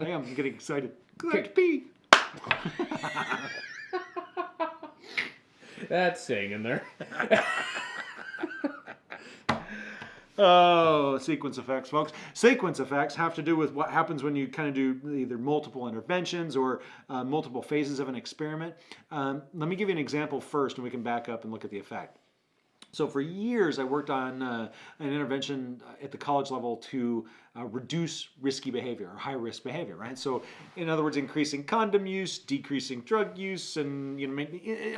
I am getting excited. I have to pee. That's staying in there. Oh, sequence effects, folks. Sequence effects have to do with what happens when you kind of do either multiple interventions or uh, multiple phases of an experiment. Um, let me give you an example first, and we can back up and look at the effect. So for years, I worked on uh, an intervention at the college level to uh, reduce risky behavior or high risk behavior, right? So in other words, increasing condom use, decreasing drug use, and you know,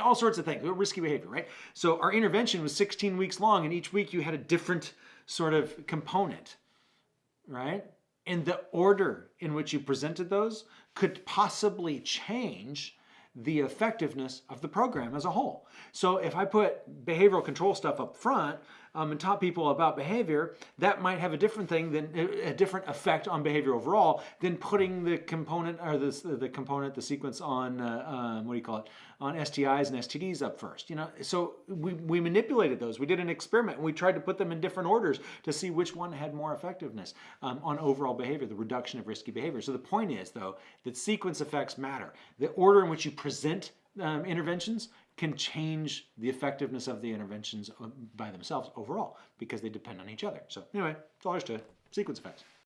all sorts of things, risky behavior, right? So our intervention was 16 weeks long, and each week you had a different sort of component, right? And the order in which you presented those could possibly change the effectiveness of the program as a whole. So if I put behavioral control stuff up front um, and taught people about behavior, that might have a different thing than a different effect on behavior overall than putting the component or the, the component, the sequence on, uh, um, what do you call it, on STIs and STDs up first. You know, so we, we manipulated those. We did an experiment and we tried to put them in different orders to see which one had more effectiveness um, on overall behavior, the reduction of risky behavior. So the point is though, that sequence effects matter. The order in which you present um, interventions can change the effectiveness of the interventions uh, by themselves overall because they depend on each other. So anyway, it's all to. Sequence effects.